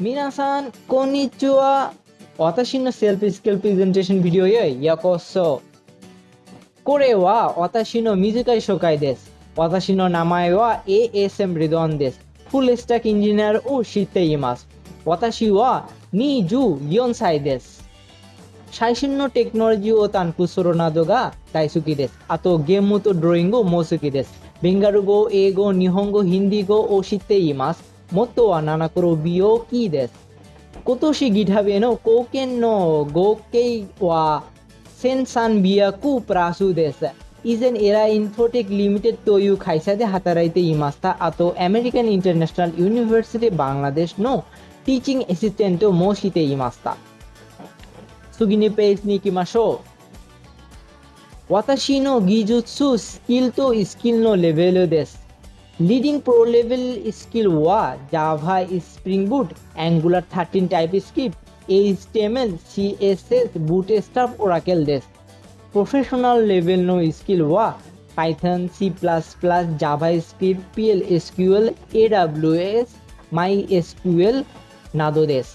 皆さん、こんにちは。私のセルフスキルプレゼンテーションビデオへようこそ。これは私の短い紹介です。私の名前は ASM リドンです。フルスタックエンジニアを知っています。私は24歳です。最新のテクノロジーを担当するなどが大好きです。あとゲームとドローイングも好きです。ベンガル語、英語、日本語、ヒンディー語を知っています。元は7黒病気です。今年 GitHub への貢献の合計は1300プラスです。以前エラインフォテックリミテッドという会社で働いていました。あと、アメリカン・インターナショナル・ユニバーシティ・バングラデシュのティーチング・アシスタントもしていました。次のページに行きましょう。私の技術、スキルとスキルのレベルです。leading pro level skill ওয়া Java Spring Boot Angular thirteen TypeScript S CSS Bootstrap Oracle ডেস professional level নো skill ওয়া Python C plus plus JavaScript PL SQL AWS MySQL নাদোদেশ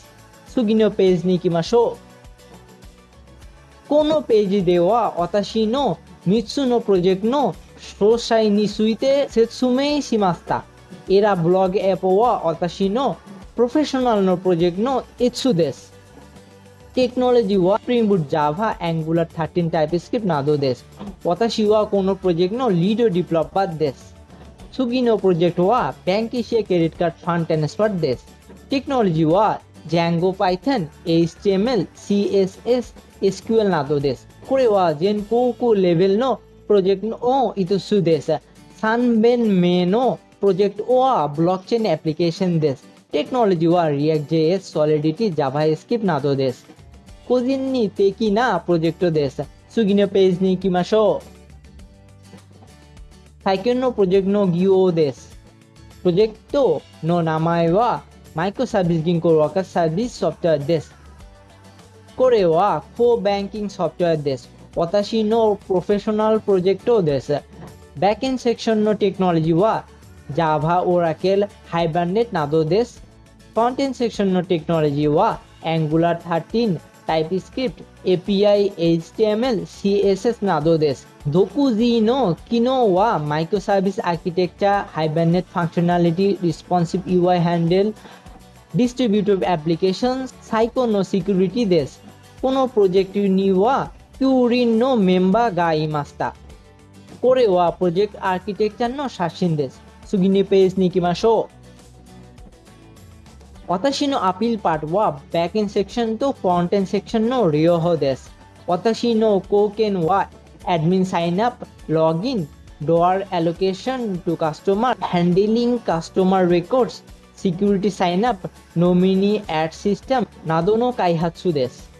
সুগিনো page নিকিমাশো কোনো page দেওয়া অতাশি নো মিৎসু নো project no ページでは私の3つのプロジェクトの詳細について説明しました。エラブログアップは私のプロフェッショナルのプロジェクトの1つです。テクノロジーは Spring Boot Java、Angular 13 TypeScript などです。私はこのプロジェクトのリードディベロッパーです。次のプロジェクトは Bank Asia Credit Card Fund Transfer です。テクノロジーは Django Python、HTML、CSS、SQL などです。これは全国レベルの 프로젝트는 어 이투수 데스 산벤메노 프로젝트 오아 블록체인 애플리케이션 데스 ટેકનોલોજીવા React JS Solidity JavaScript નાતો દેશ કોઝિનની પેકીના પ્રોજેક્ટો દેશ સુગીનો પેજની કિમાશો સાયકનનો પ્રોજેક્ટનો ગીઓ દેશ પ્રોજેક્ટો નો નામાયવા માઇક્રો સર્વિસ ગિંગ કોરવાકર સર્વિસ સોફ્ટવેર દેશ કોરેવા કો બેન્કિંગ સોફ્ટવેર દેશ પોતાશીનો પ્રોફેશનલ પ્રોજેક્ટો દેશે બેકએન્ડ સેક્શનનો ટેકનોલોજી વા જાવા ઓરાકેલ હાઇબરનેટના દો દેશ ફ્રન્ટેન્ડ સેક્શનનો ટેકનોલોજી વા Angular thirteen TypeScript API HTML CSS નાદો દેશ ધોકુઝીનો quinoa micro service architecture Hibernate functionality responsive UI handle distributive application সাইকোনো security দেশ কোনো project নিওয়া ス銀行ワーカーサービスソフトウェアです。これは Core Banking ソフトウェアです。私のプロフェッショナルプロジェクトです。バックエンセクションのテクノロジーは Java、Oracle、Hibernate などです。フロントエンセクションのテクノロジーは Angular 13、TypeScript、API、HTML、CSS などです。独自の機能はマイクロサービスアーキテクチャ、Hibernate Functionality、Responsive UI Handle、Distributed Applications、最高のセキュリティです。このプロジェクトには9人のメンバーがいました。これはプロジェクトアーキテクチャの写真です。次のページに行きましょう。私のアピールパートはバックエンセクションとフロントエンセクションの両方です。私の貢献は admin sign up, login, door allocation to customer, handling customer records, security sign up, nominee ad system などの開発です。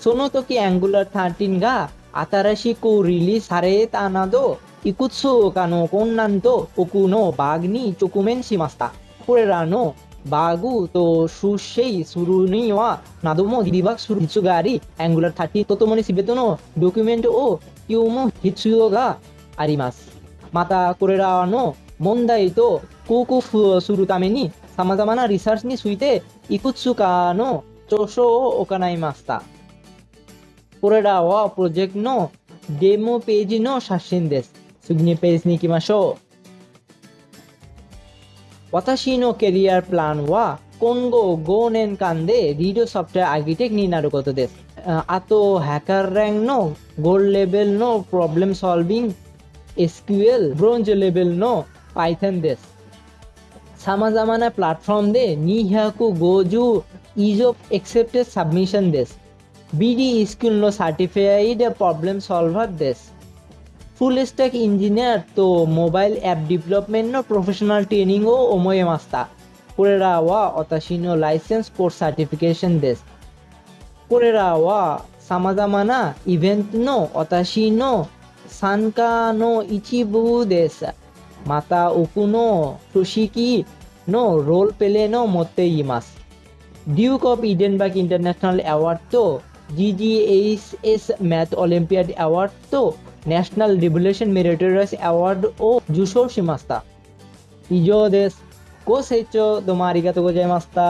その時 Angular 13が新しくリリースされたなど、いくつかの困難と奥のバグに直面しました。これらのバグと修正するには、などもディバッグする必要があり、Angular 13とともに全てのドキュメントを読む必要があります。また、これらの問題と克服するために、様々なリサーチについて、いくつかの著書を行いました。これらはプロジェクトのデモページの写真です。次のページに行きましょう。私のキャリアプランは今後5年間でリードソフトウェアアーキテクになることです。ああと、ハッカーランクのゴールレベルのプロブレムソルビング、SQL、ブロンズレベルの Python です。様々なプラットフォームで250以上 accepted submission です。 BD school no certified problem solver this. Full stack engineer তো mobile app development নো professional training ও ওময়ে মাস্তা। কোরেরা ওয়া অতাশিনো licence course certification দেশ। কোরেরা ওয়া সামাজামানা ইভেন্ট নো অতাশিন সানকা নো ইচিবু দেশ। মাতা উকুনো সুশিকি নো রোল পেলে নো মতে ইমাস Duke of Edinburgh international award তো জিজিএইচএস ম্যাথ অলিম্পিয়াড অ্যাওয়ার্ড তো ন্যাশনাল রিভলিউশন মেরিটোরিয়াস অ্যাওয়ার্ড ও জুশো শিমাস্তা ইজো দেশ কোস হেচো তোমার ইগাতো গোজাইমাস্তা